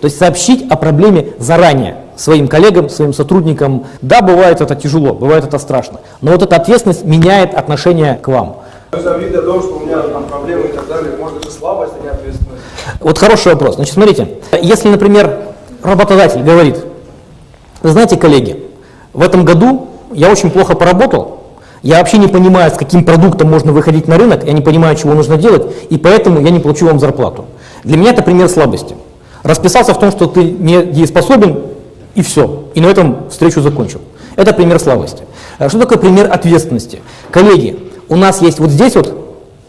То есть сообщить о проблеме заранее своим коллегам, своим сотрудникам. Да, бывает это тяжело, бывает это страшно, но вот эта ответственность меняет отношение к вам. То есть обида о том, что у меня там проблемы и так далее, может это слабость, а не ответственность. Вот хороший вопрос. Значит, смотрите, если, например, работодатель говорит, вы знаете, коллеги, в этом году я очень плохо поработал, я вообще не понимаю, с каким продуктом можно выходить на рынок, я не понимаю, чего нужно делать, и поэтому я не получу вам зарплату. Для меня это пример слабости. Расписался в том, что ты не дееспособен, и все. И на этом встречу закончил. Это пример слабости. А Что такое пример ответственности? Коллеги, у нас есть вот здесь вот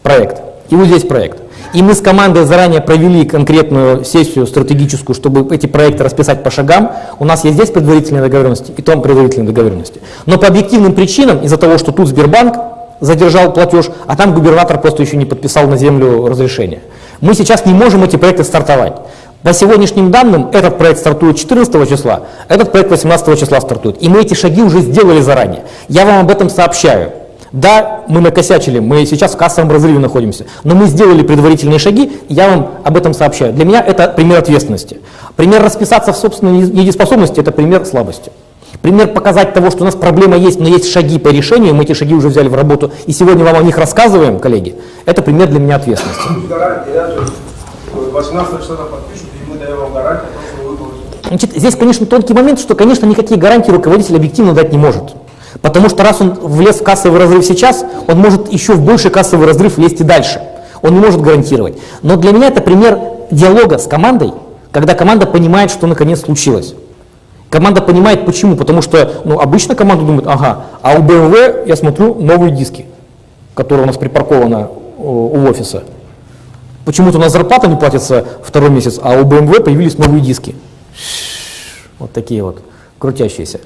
проект, и вот здесь проект. И мы с командой заранее провели конкретную сессию стратегическую, чтобы эти проекты расписать по шагам. У нас есть здесь предварительные договоренности и там предварительные договоренности. Но по объективным причинам, из-за того, что тут Сбербанк задержал платеж, а там губернатор просто еще не подписал на землю разрешение. Мы сейчас не можем эти проекты стартовать. По сегодняшним данным, этот проект стартует 14 числа, этот проект 18 числа стартует. И мы эти шаги уже сделали заранее. Я вам об этом сообщаю. Да, мы накосячили, мы сейчас в кассовом разрыве находимся, но мы сделали предварительные шаги, и я вам об этом сообщаю. Для меня это пример ответственности. Пример расписаться в собственной недееспособности – это пример слабости. Пример показать того, что у нас проблема есть, но есть шаги по решению, мы эти шаги уже взяли в работу, и сегодня вам о них рассказываем, коллеги, это пример для меня ответственности. Гарантия, да, то есть 18 числа там подпишут, и мы даем вам гарантию, что вы. Значит, здесь, конечно, тонкий момент, что, конечно, никакие гарантии руководитель объективно дать не может. Потому что раз он влез в кассовый разрыв сейчас, он может еще в больший кассовый разрыв влезть и дальше. Он не может гарантировать. Но для меня это пример диалога с командой, когда команда понимает, что наконец случилось. Команда понимает почему, потому что ну, обычно команда думает, ага, а у BMW, я смотрю, новые диски, которые у нас припаркованы э, у офиса. Почему-то у нас зарплата не платится второй месяц, а у BMW появились новые диски. Вот такие вот, крутящиеся.